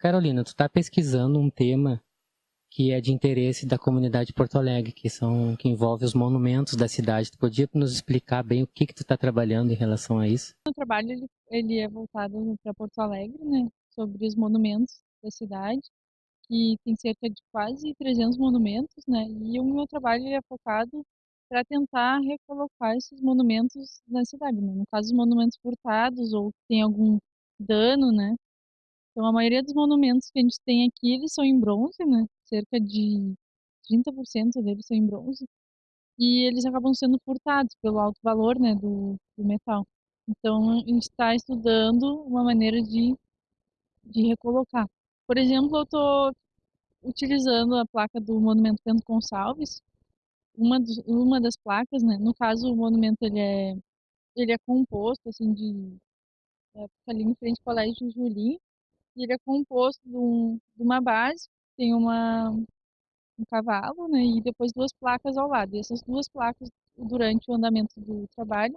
Carolina, tu está pesquisando um tema que é de interesse da comunidade de Porto Alegre, que são que envolve os monumentos da cidade. Tu podia nos explicar bem o que que tu está trabalhando em relação a isso? O trabalho ele, ele é voltado para Porto Alegre, né, sobre os monumentos da cidade, que tem cerca de quase 300 monumentos, né, e o meu trabalho é focado para tentar recolocar esses monumentos na cidade, né? no caso os monumentos furtados ou que tem algum dano, né, então, a maioria dos monumentos que a gente tem aqui, eles são em bronze, né? Cerca de 30% deles são em bronze. E eles acabam sendo furtados pelo alto valor, né, do, do metal. Então, a gente está estudando uma maneira de, de recolocar. Por exemplo, eu estou utilizando a placa do Monumento Bento Gonçalves, uma, dos, uma das placas, né? No caso, o monumento ele é, ele é composto, assim, de... É, ali em frente ao Colégio Julim, ele é composto de, um, de uma base, tem uma, um cavalo, né, e depois duas placas ao lado. E essas duas placas, durante o andamento do trabalho,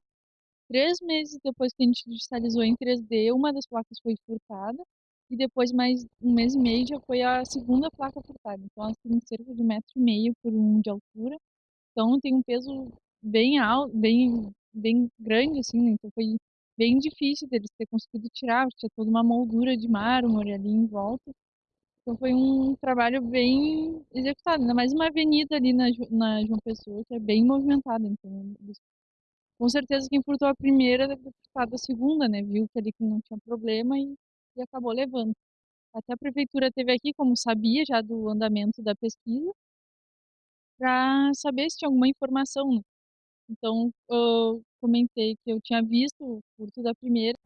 três meses depois que a gente digitalizou em 3D, uma das placas foi furtada, e depois mais um mês e meio já foi a segunda placa furtada. Então ela tem cerca de um metro e meio por um de altura, então tem um peso bem alto, bem, bem grande, assim, né? então foi bem difícil deles ter conseguido tirar, tinha toda uma moldura de mármore ali em volta. Então foi um trabalho bem executado, ainda mais uma avenida ali na, na João Pessoa, que é bem movimentada. Então, com certeza quem furtou a primeira deve ter furtado a segunda, né? Viu que ali que não tinha problema e, e acabou levando. Até a prefeitura teve aqui, como sabia já do andamento da pesquisa, para saber se tinha alguma informação. Né? Então, eu comentei que eu tinha visto o furto da primeira.